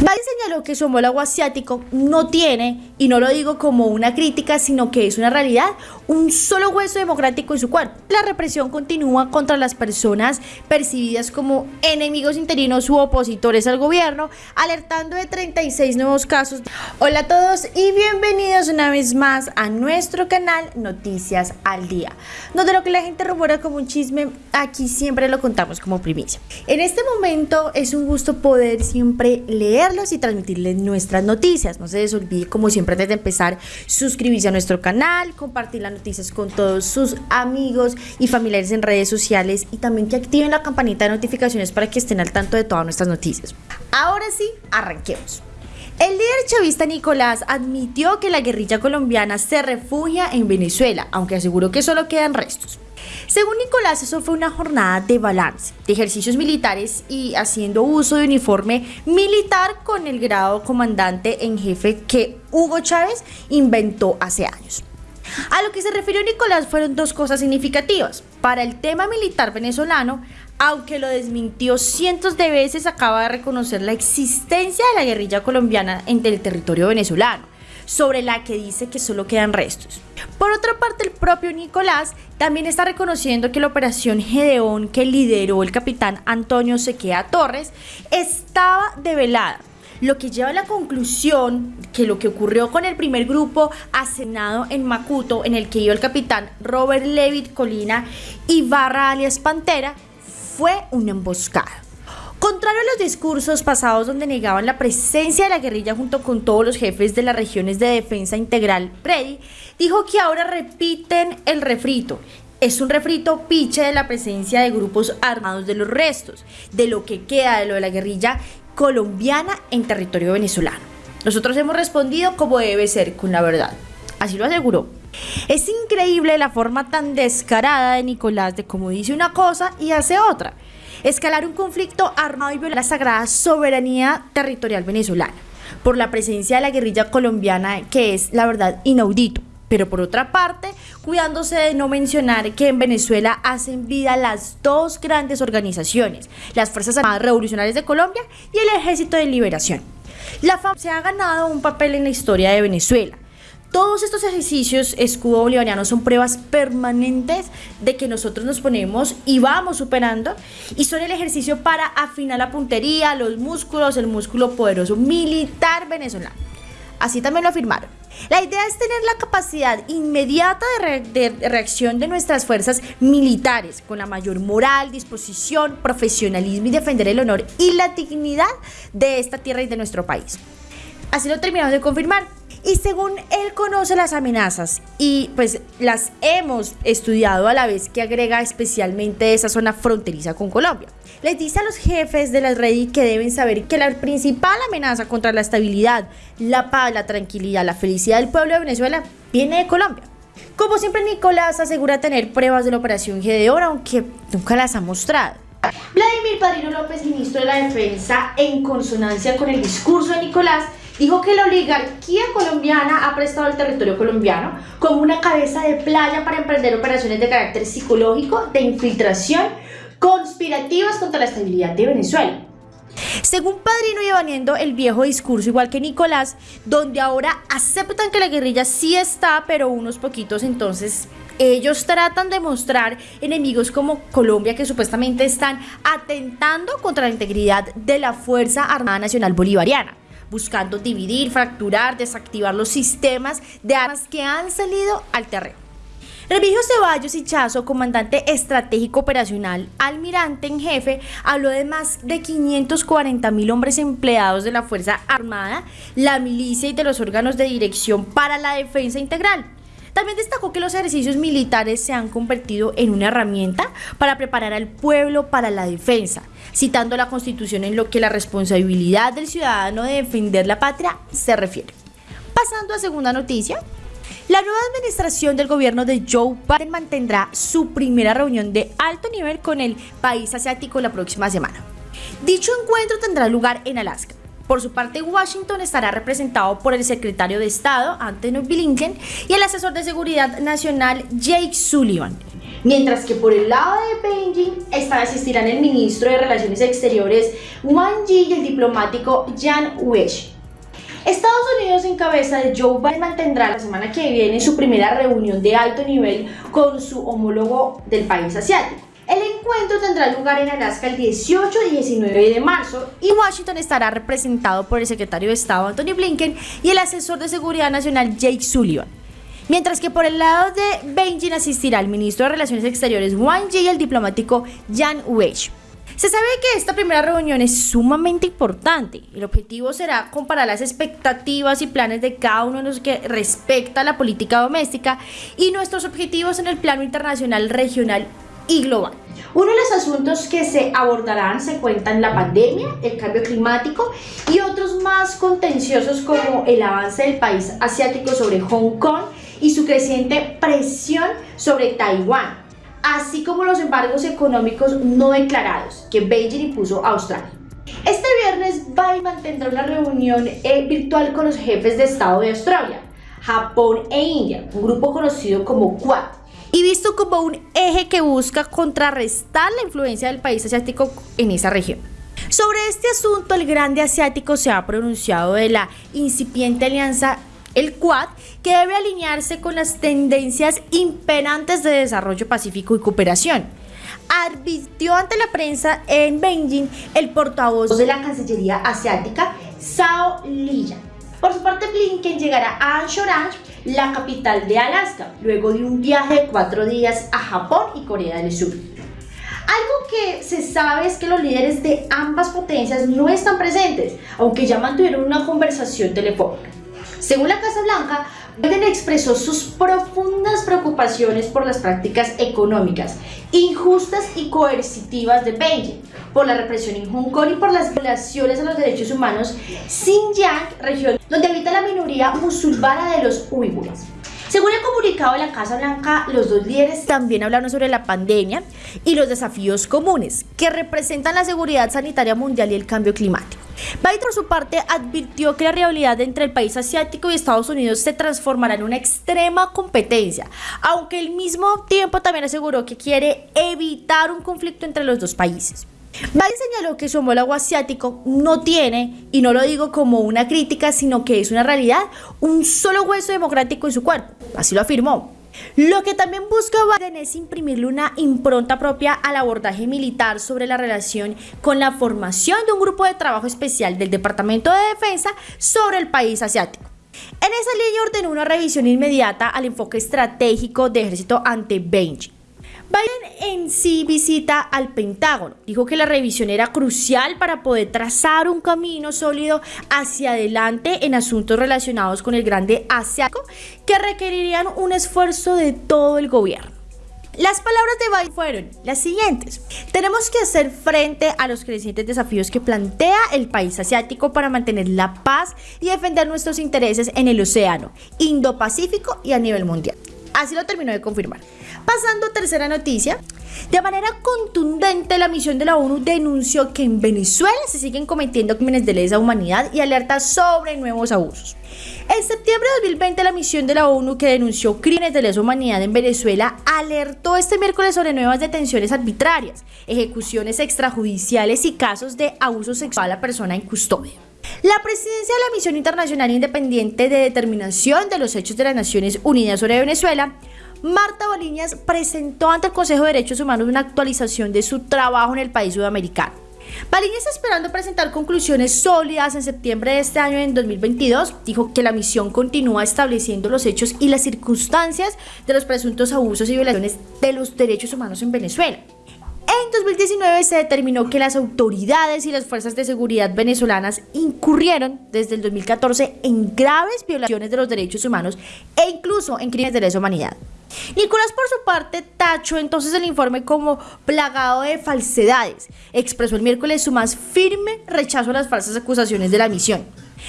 Biden señaló que su homólogo asiático no tiene, y no lo digo como una crítica, sino que es una realidad, un solo hueso democrático en su cuerpo. La represión continúa contra las personas percibidas como enemigos interinos u opositores al gobierno, alertando de 36 nuevos casos. Hola a todos y bienvenidos una vez más a nuestro canal Noticias al Día, donde lo que la gente rumora como un chisme, aquí siempre lo contamos como primicia. En este momento es un gusto poder siempre leer y transmitirles nuestras noticias. No se les olvide, como siempre, antes de empezar, suscribirse a nuestro canal, compartir las noticias con todos sus amigos y familiares en redes sociales y también que activen la campanita de notificaciones para que estén al tanto de todas nuestras noticias. Ahora sí, arranquemos. El líder chavista Nicolás admitió que la guerrilla colombiana se refugia en Venezuela, aunque aseguró que solo quedan restos. Según Nicolás, eso fue una jornada de balance, de ejercicios militares y haciendo uso de uniforme militar con el grado comandante en jefe que Hugo Chávez inventó hace años. A lo que se refirió Nicolás fueron dos cosas significativas. Para el tema militar venezolano, aunque lo desmintió cientos de veces, acaba de reconocer la existencia de la guerrilla colombiana en el territorio venezolano sobre la que dice que solo quedan restos. Por otra parte, el propio Nicolás también está reconociendo que la operación Gedeón que lideró el capitán Antonio Sequea Torres estaba develada lo que lleva a la conclusión que lo que ocurrió con el primer grupo asenado en Macuto, en el que iba el capitán Robert Levitt Colina y Barra alias Pantera, fue una emboscada. Contrario a los discursos pasados donde negaban la presencia de la guerrilla junto con todos los jefes de las regiones de defensa integral, Freddy dijo que ahora repiten el refrito. Es un refrito piche de la presencia de grupos armados de los restos, de lo que queda de lo de la guerrilla colombiana en territorio venezolano. Nosotros hemos respondido como debe ser, con la verdad. Así lo aseguró. Es increíble la forma tan descarada de Nicolás de cómo dice una cosa y hace otra escalar un conflicto armado y violar la sagrada soberanía territorial venezolana por la presencia de la guerrilla colombiana que es la verdad inaudito. Pero por otra parte, cuidándose de no mencionar que en Venezuela hacen vida las dos grandes organizaciones, las Fuerzas Armadas Revolucionarias de Colombia y el Ejército de Liberación. La FAM se ha ganado un papel en la historia de Venezuela todos estos ejercicios escudo bolivariano son pruebas permanentes de que nosotros nos ponemos y vamos superando y son el ejercicio para afinar la puntería, los músculos, el músculo poderoso militar venezolano. Así también lo afirmaron. La idea es tener la capacidad inmediata de, reacción de nuestras fuerzas militares con la mayor moral, disposición, profesionalismo y defender el honor y la dignidad de esta tierra y de nuestro país. Así lo terminamos de confirmar. Y según él conoce las amenazas y pues las hemos estudiado a la vez que agrega especialmente esa zona fronteriza con Colombia. Les dice a los jefes de la red que deben saber que la principal amenaza contra la estabilidad, la paz, la tranquilidad, la felicidad del pueblo de Venezuela viene de Colombia. Como siempre, Nicolás asegura tener pruebas de la operación Gedeón, aunque nunca las ha mostrado. Vladimir Padrino López, ministro de la Defensa, en consonancia con el discurso de Nicolás, dijo que la oligarquía colombiana ha prestado al territorio colombiano como una cabeza de playa para emprender operaciones de carácter psicológico, de infiltración, conspirativas contra la estabilidad de Venezuela. Según Padrino y el viejo discurso, igual que Nicolás, donde ahora aceptan que la guerrilla sí está, pero unos poquitos entonces ellos tratan de mostrar enemigos como Colombia que supuestamente están atentando contra la integridad de la Fuerza Armada Nacional Bolivariana buscando dividir, fracturar, desactivar los sistemas de armas que han salido al terreno. Remigio Ceballos Hichazo, comandante estratégico operacional, almirante en jefe, habló de más de 540 mil hombres empleados de la Fuerza Armada, la milicia y de los órganos de dirección para la defensa integral. También destacó que los ejercicios militares se han convertido en una herramienta para preparar al pueblo para la defensa, citando la Constitución en lo que la responsabilidad del ciudadano de defender la patria se refiere. Pasando a segunda noticia, la nueva administración del gobierno de Joe Biden mantendrá su primera reunión de alto nivel con el país asiático la próxima semana. Dicho encuentro tendrá lugar en Alaska. Por su parte, Washington estará representado por el secretario de Estado, Anthony Blinken, y el asesor de Seguridad Nacional, Jake Sullivan. Mientras que por el lado de Beijing asistirán el ministro de Relaciones Exteriores Wang Yi y el diplomático Jan Weich. Estados Unidos en cabeza de Joe Biden mantendrá la semana que viene su primera reunión de alto nivel con su homólogo del país asiático. El encuentro tendrá lugar en Alaska el 18 y 19 de marzo y Washington estará representado por el secretario de Estado Anthony Blinken y el asesor de Seguridad Nacional Jake Sullivan. Mientras que por el lado de Beijing asistirá el ministro de Relaciones Exteriores Wang Yi y el diplomático Jan Weich. Se sabe que esta primera reunión es sumamente importante. El objetivo será comparar las expectativas y planes de cada uno de los que respecta a la política doméstica y nuestros objetivos en el plano internacional, regional global. Uno de los asuntos que se abordarán se cuentan la pandemia, el cambio climático y otros más contenciosos como el avance del país asiático sobre Hong Kong y su creciente presión sobre Taiwán así como los embargos económicos no declarados que Beijing impuso a Australia. Este viernes Biden mantendrá una reunión eh, virtual con los jefes de Estado de Australia, Japón e India, un grupo conocido como Quad, y visto como un eje que busca contrarrestar la influencia del país asiático en esa región. Sobre este asunto, el grande asiático se ha pronunciado de la incipiente alianza el Quad, que debe alinearse con las tendencias imperantes de desarrollo pacífico y cooperación. Advirtió ante la prensa en Beijing el portavoz de la Cancillería Asiática, Sao Liya. Por su parte, Blinken llegará a Anchorage, la capital de Alaska, luego de un viaje de cuatro días a Japón y Corea del Sur. Algo que se sabe es que los líderes de ambas potencias no están presentes, aunque ya mantuvieron una conversación telefónica. Según la Casa Blanca, Biden expresó sus profundas preocupaciones por las prácticas económicas injustas y coercitivas de Beijing, por la represión en Hong Kong y por las violaciones a los derechos humanos Xinjiang, región donde habita la minoría musulmana de los uigures. Según el comunicado de la Casa Blanca, los dos líderes también hablaron sobre la pandemia y los desafíos comunes que representan la seguridad sanitaria mundial y el cambio climático. Biden, por su parte, advirtió que la rivalidad entre el país asiático y Estados Unidos se transformará en una extrema competencia, aunque al mismo tiempo también aseguró que quiere evitar un conflicto entre los dos países. Biden señaló que su homólogo asiático no tiene, y no lo digo como una crítica, sino que es una realidad, un solo hueso democrático en su cuerpo. Así lo afirmó. Lo que también busca Biden es imprimirle una impronta propia al abordaje militar sobre la relación con la formación de un grupo de trabajo especial del Departamento de Defensa sobre el país asiático. En esa línea ordenó una revisión inmediata al enfoque estratégico de ejército ante Beijing. Biden en sí visita al Pentágono. Dijo que la revisión era crucial para poder trazar un camino sólido hacia adelante en asuntos relacionados con el grande asiático que requerirían un esfuerzo de todo el gobierno. Las palabras de Biden fueron las siguientes. Tenemos que hacer frente a los crecientes desafíos que plantea el país asiático para mantener la paz y defender nuestros intereses en el océano, Indo-Pacífico y a nivel mundial. Así lo terminó de confirmar. Pasando a tercera noticia, de manera contundente la misión de la ONU denunció que en Venezuela se siguen cometiendo crímenes de lesa humanidad y alerta sobre nuevos abusos. En septiembre de 2020 la misión de la ONU que denunció crímenes de lesa humanidad en Venezuela alertó este miércoles sobre nuevas detenciones arbitrarias, ejecuciones extrajudiciales y casos de abuso sexual a persona en custodia. La presidencia de la Misión Internacional Independiente de Determinación de los Hechos de las Naciones Unidas sobre Venezuela Marta Boliñas presentó ante el Consejo de Derechos Humanos una actualización de su trabajo en el país sudamericano. Baliñas está esperando presentar conclusiones sólidas en septiembre de este año, en 2022. Dijo que la misión continúa estableciendo los hechos y las circunstancias de los presuntos abusos y violaciones de los derechos humanos en Venezuela. En 2019 se determinó que las autoridades y las fuerzas de seguridad venezolanas incurrieron desde el 2014 en graves violaciones de los derechos humanos e incluso en crímenes de lesa humanidad. Nicolás, por su parte, tachó entonces el informe como plagado de falsedades. Expresó el miércoles su más firme rechazo a las falsas acusaciones de la misión.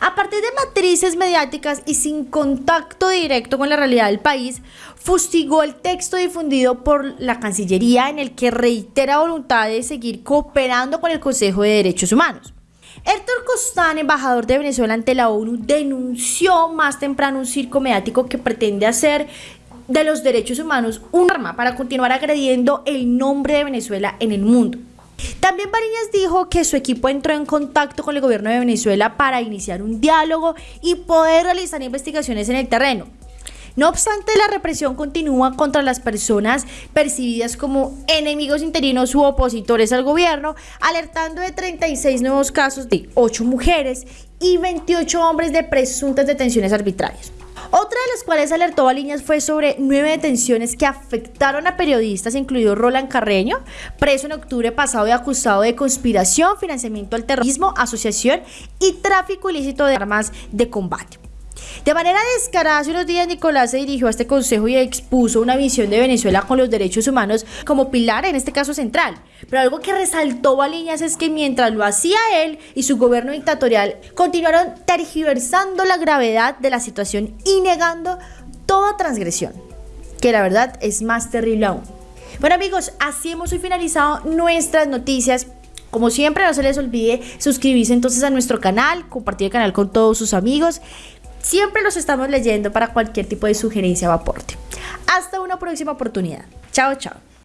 A partir de matrices mediáticas y sin contacto directo con la realidad del país, fustigó el texto difundido por la Cancillería en el que reitera voluntad de seguir cooperando con el Consejo de Derechos Humanos. Héctor Costán, embajador de Venezuela ante la ONU, denunció más temprano un circo mediático que pretende hacer de los derechos humanos un arma para continuar agrediendo el nombre de Venezuela en el mundo. También Bariñas dijo que su equipo entró en contacto con el gobierno de Venezuela para iniciar un diálogo y poder realizar investigaciones en el terreno. No obstante, la represión continúa contra las personas percibidas como enemigos interinos u opositores al gobierno, alertando de 36 nuevos casos de 8 mujeres y 28 hombres de presuntas detenciones arbitrarias. Otra de las cuales alertó a Líneas fue sobre nueve detenciones que afectaron a periodistas, incluido Roland Carreño, preso en octubre pasado y acusado de conspiración, financiamiento al terrorismo, asociación y tráfico ilícito de armas de combate. De manera descarada, hace unos días Nicolás se dirigió a este consejo y expuso una visión de Venezuela con los derechos humanos como pilar, en este caso central. Pero algo que resaltó Baliñas es que mientras lo hacía él y su gobierno dictatorial, continuaron tergiversando la gravedad de la situación y negando toda transgresión, que la verdad es más terrible aún. Bueno amigos, así hemos hoy finalizado nuestras noticias. Como siempre, no se les olvide suscribirse entonces a nuestro canal, compartir el canal con todos sus amigos. Siempre los estamos leyendo para cualquier tipo de sugerencia o aporte. Hasta una próxima oportunidad. Chao, chao.